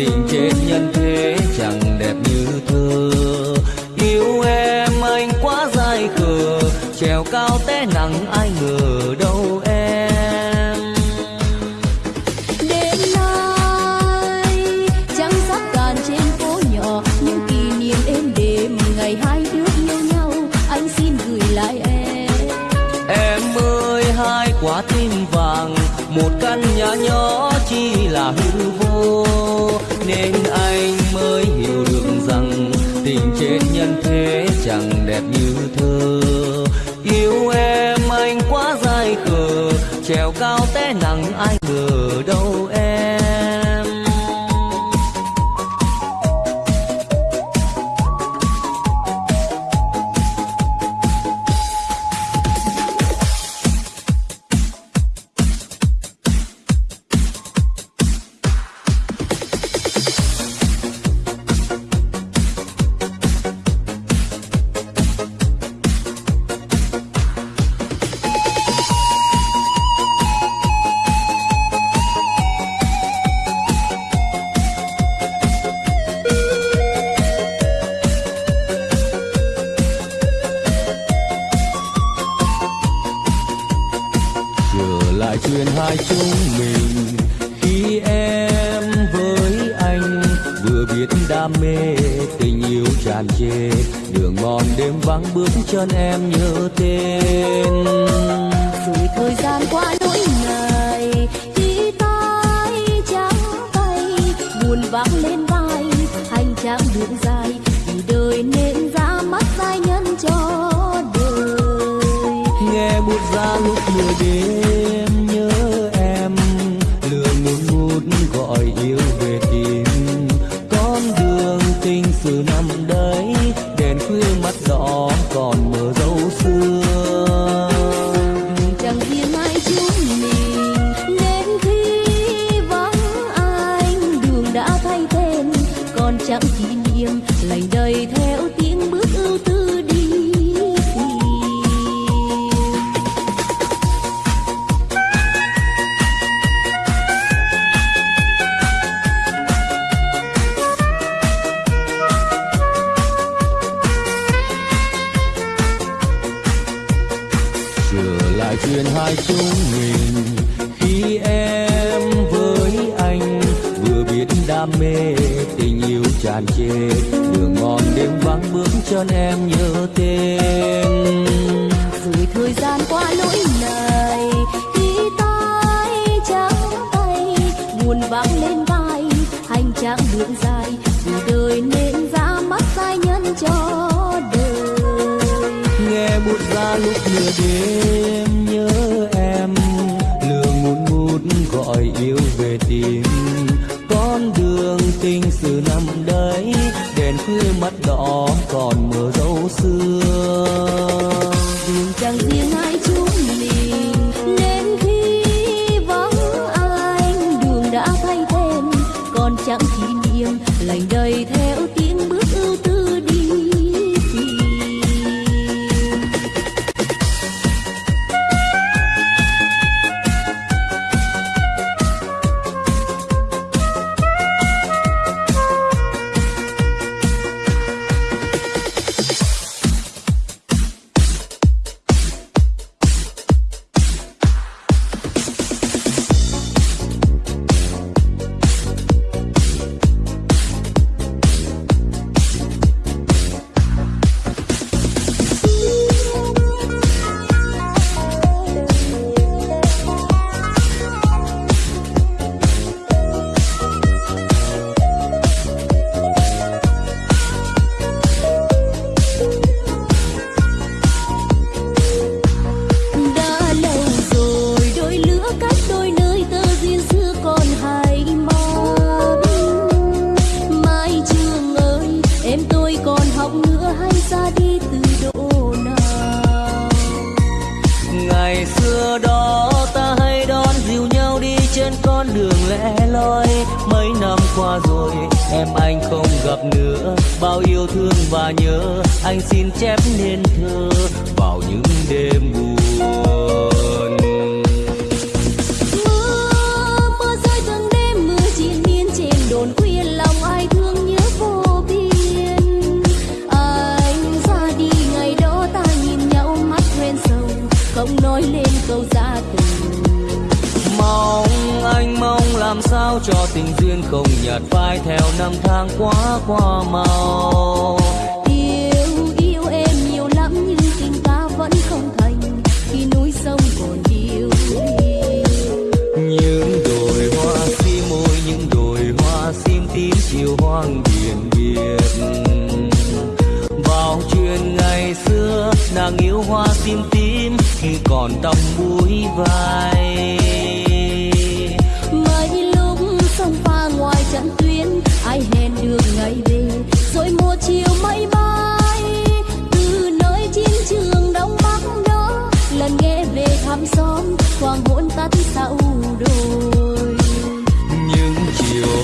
tình trên nhân thế.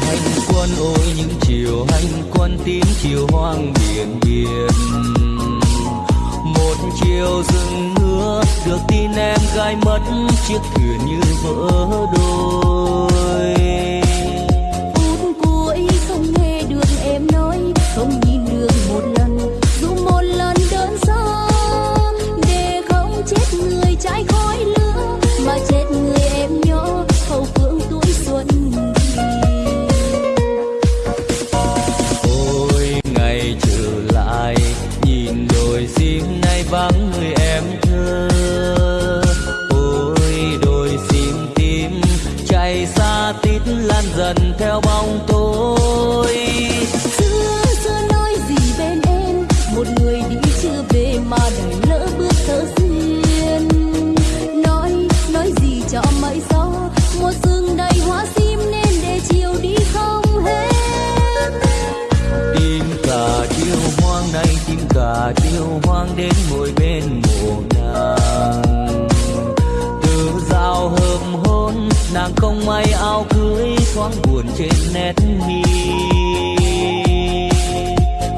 hành quân ôi những chiều hành quân tím chiều hoang biển biển một chiều rừng nước được tin em gái mất chiếc thuyền như vỡ đôi buồn trên nét mi.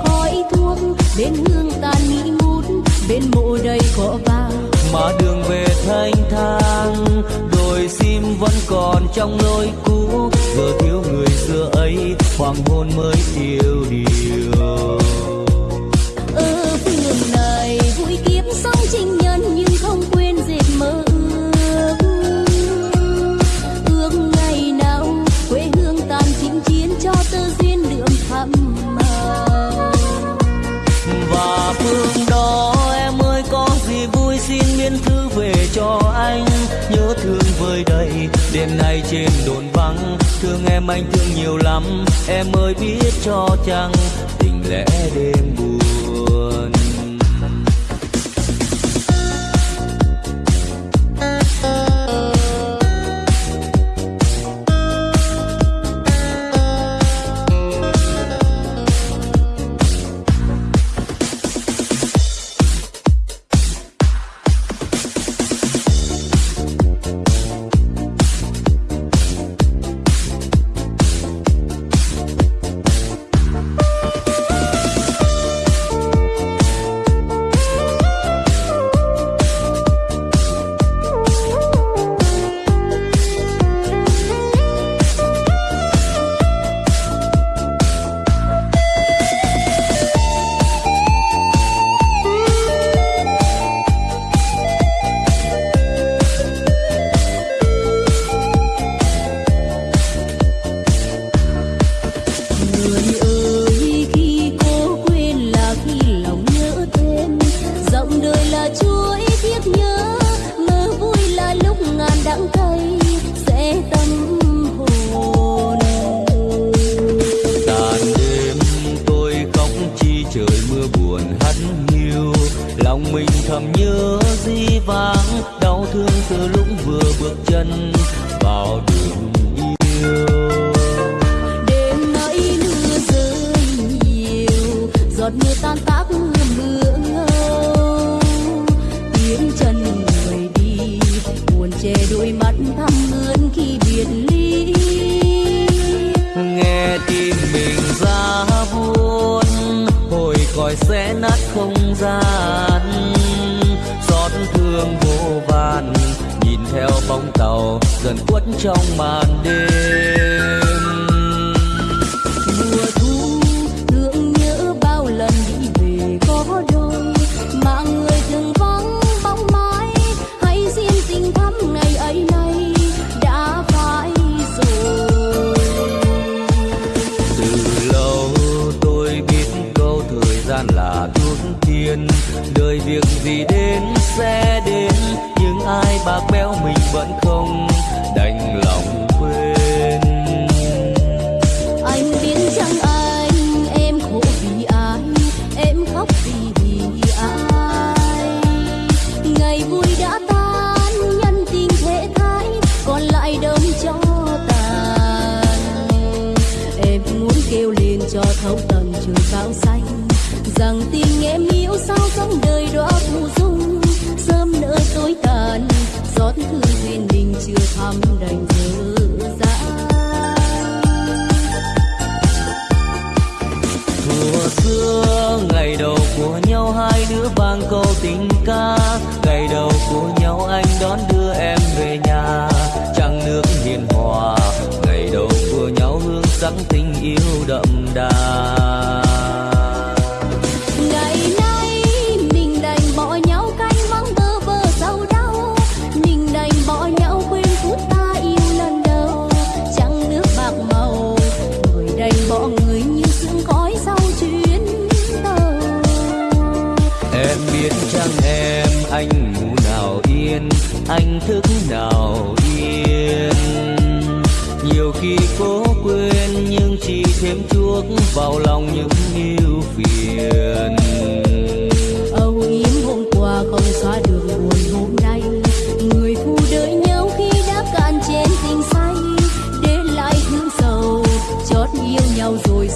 Khói thuốc bên hương tàn nghi ngút bên mộ đầy cỏ vàng. Mà đường về thanh thang đồi sim vẫn còn trong nỗi cũ. Giờ thiếu người xưa ấy hoàng hôn mới tiêu điều. đêm nay trên đồn vắng, thương em anh thương nhiều lắm. Em ơi biết cho chăng, tình lẽ đêm buồn.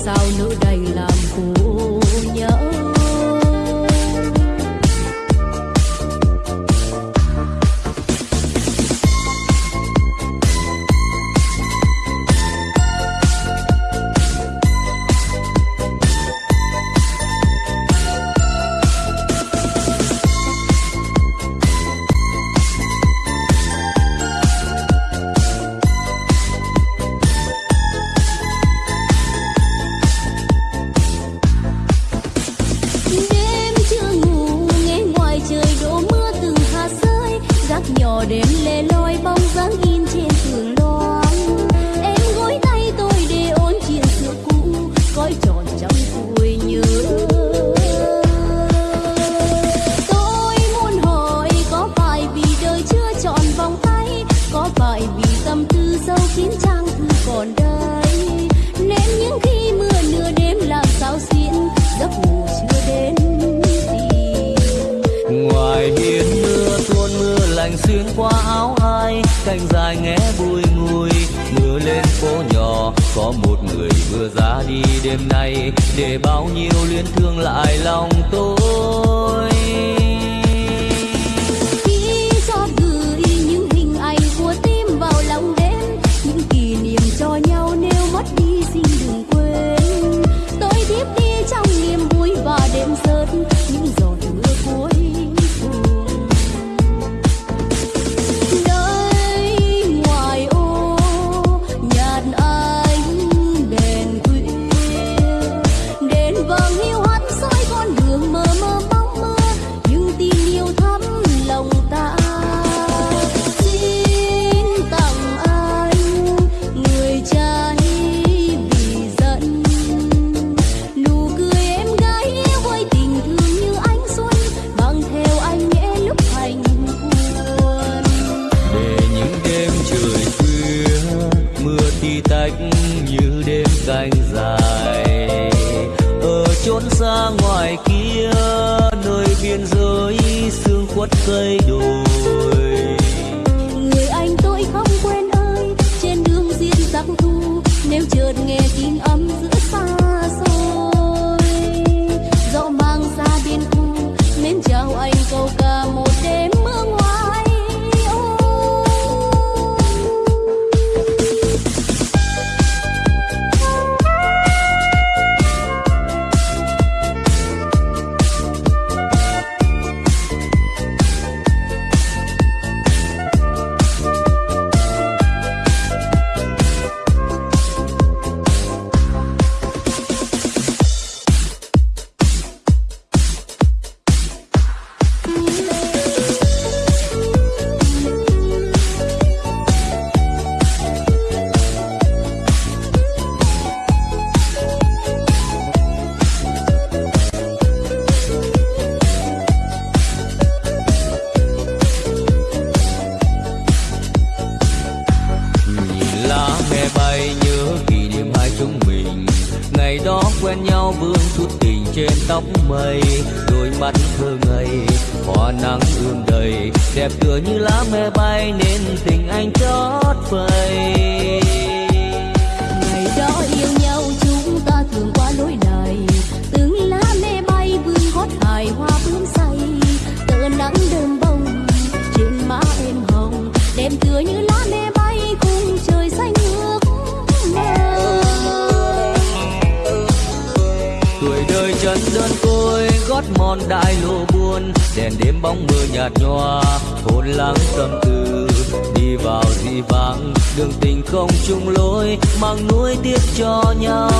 sao nữ đây trần đơn côi gót mòn đại lộ buồn, đèn đêm bóng mưa nhạt nhòa, hồn lắng tâm tư, đi vào dị vãng, đường tình không chung lối, mang nuối tiếc cho nhau.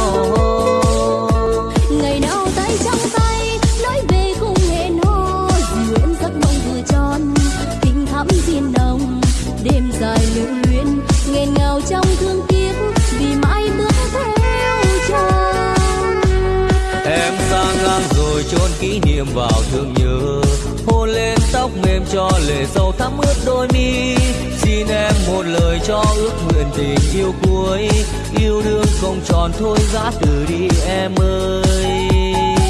Ngày nào tay trong tay, nói về cùng hẹn hò nguyện giấc mong vừa tròn, tình thắm diên đồng, đêm dài lưu luyến, nghẹn ngào trong thương tiêm vào thương nhớ. Hôn lên tóc mềm cho lệ sâu thắm ướt đôi mi. Xin em một lời cho ước nguyện tình yêu cuối. Yêu đương không tròn thôi gã từ đi em ơi.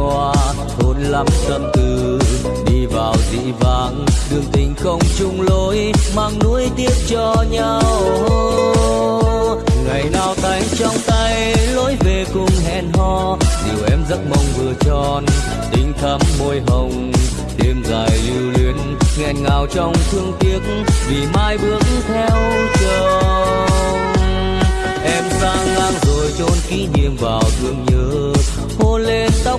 nhòa thôn lắm tâm tư. Đi vào dị vãng, đường tình không chung lối, mang nuối tiếc cho nhau. Ngày nào tay trong tay, lối về cùng hẹn hò. Điều em giấc mong vừa tròn, tình thắm môi hồng. Đêm dài lưu luyến, nghẹn ngào trong thương tiếc, vì mai bước theo chồng. Em sang ngang rồi chôn kỷ niệm vào thương nhớ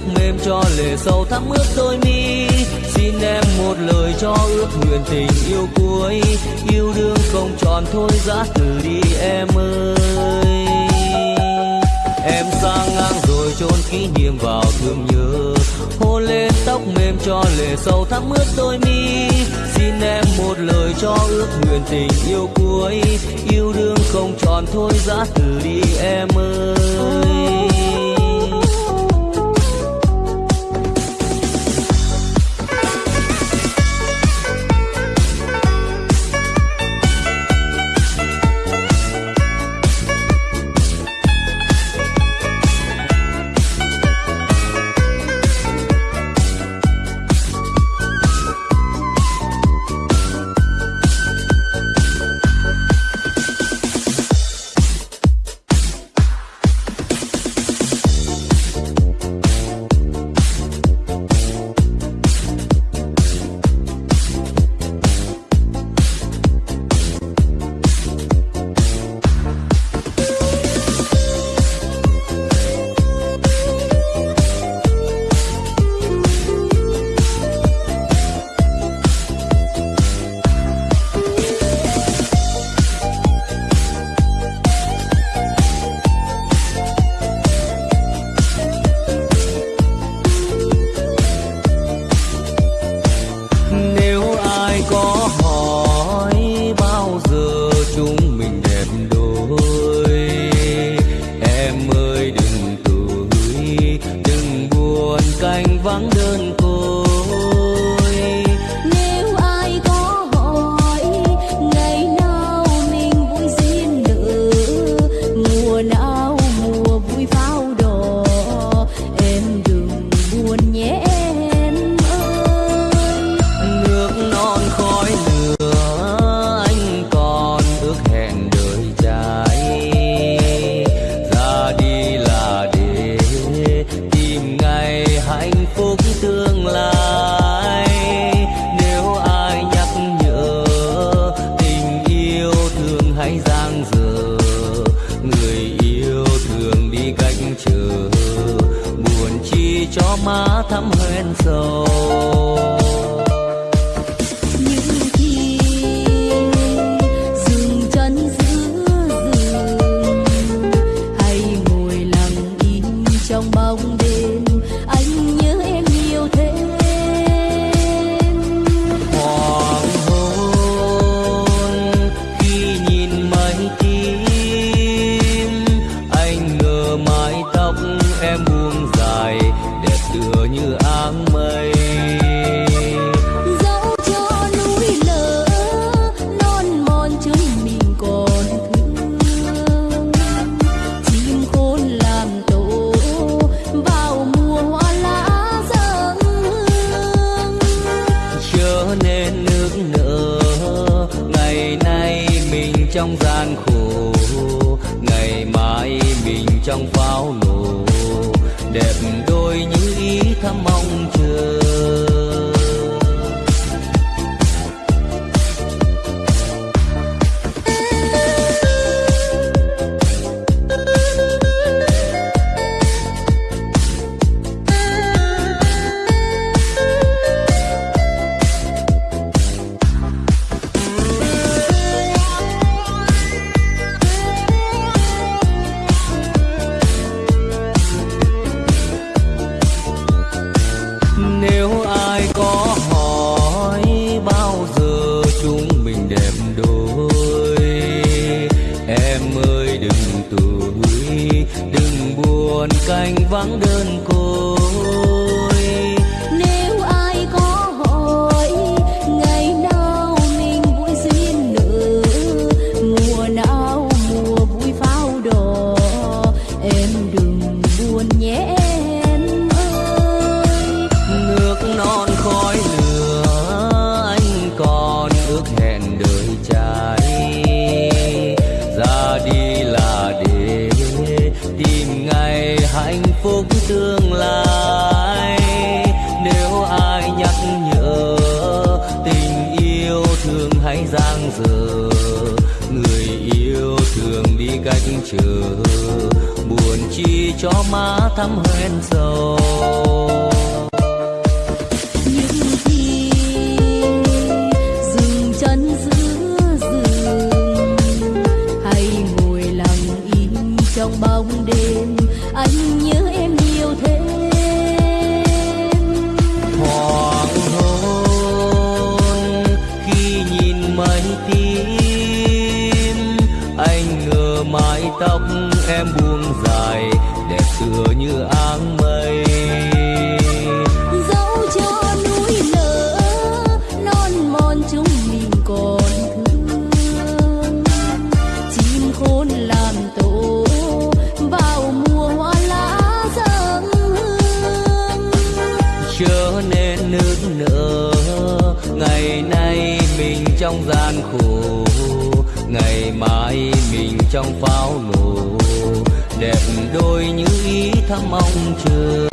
tóc mềm cho lệ sầu thắm ướt đôi mi. Xin em một lời cho ước nguyện tình yêu cuối. Yêu đương không tròn thôi, giá từ đi em ơi. Em sang ngang rồi chôn kỷ niệm vào thương nhớ. Hôn lên tóc mềm cho lệ sầu thắm ướt đôi mi. Xin em một lời cho ước nguyện tình yêu cuối. Yêu đương không tròn thôi, giá từ đi em ơi. trong pháo nổ đẹp đôi như ý thắm mong chờ.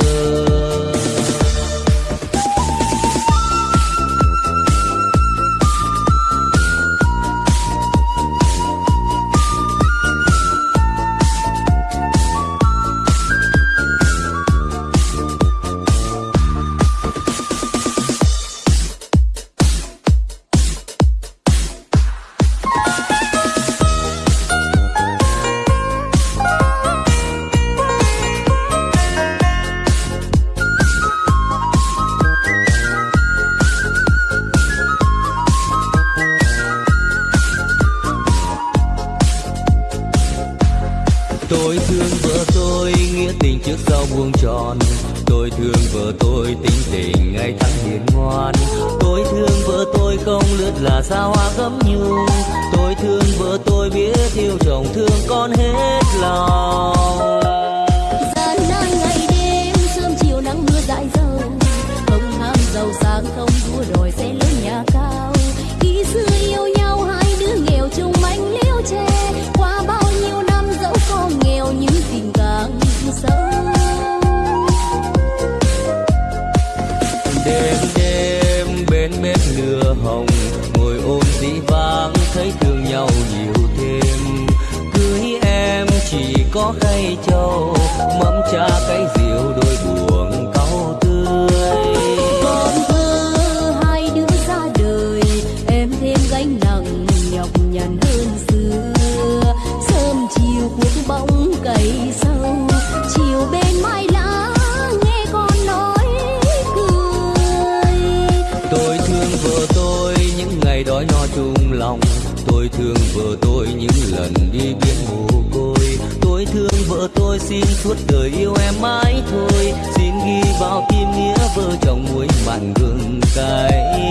thương vợ tôi những lần đi biển mồ côi. Tôi thương vợ tôi xin suốt đời yêu em mãi thôi. Xin ghi vào tim nghĩa vợ chồng muối mặn gừng cay.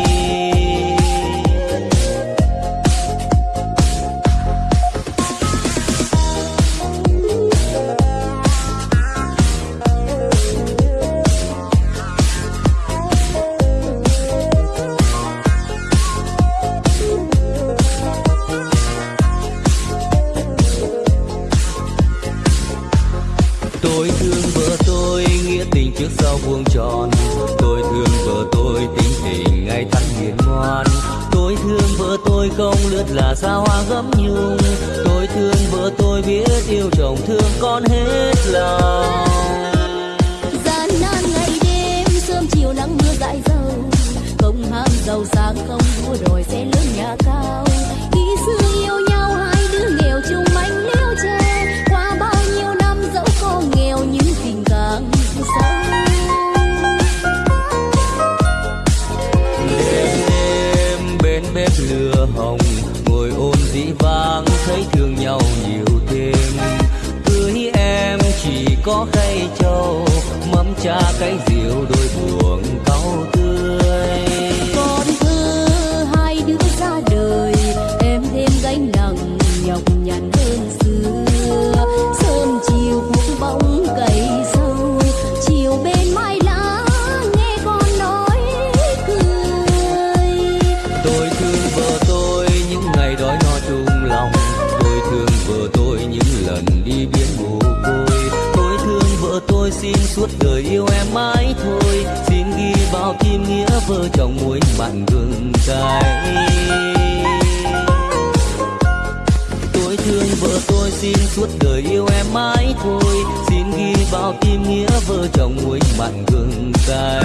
Tôi xin suốt đời yêu em mãi thôi. Xin ghi vào tim nghĩa vợ chồng muối mặn gừng cay.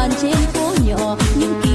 đàn trên phố nhỏ những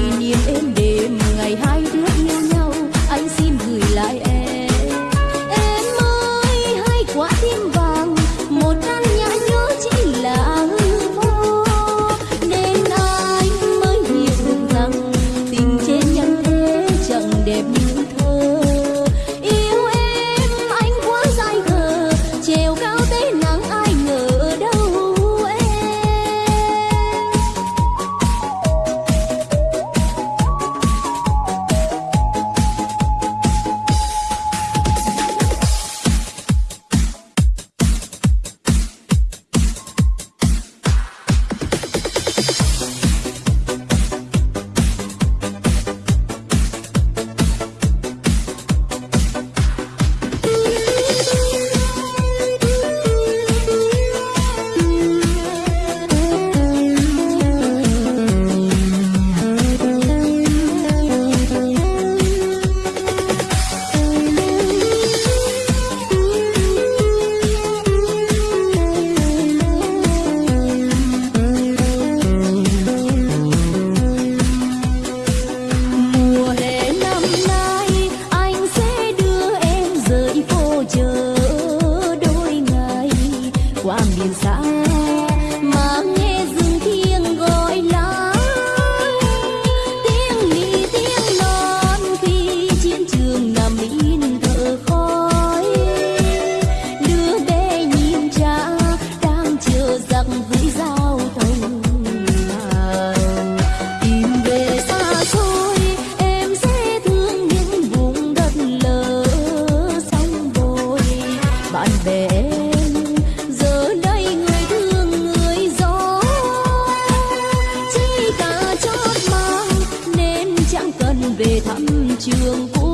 trường của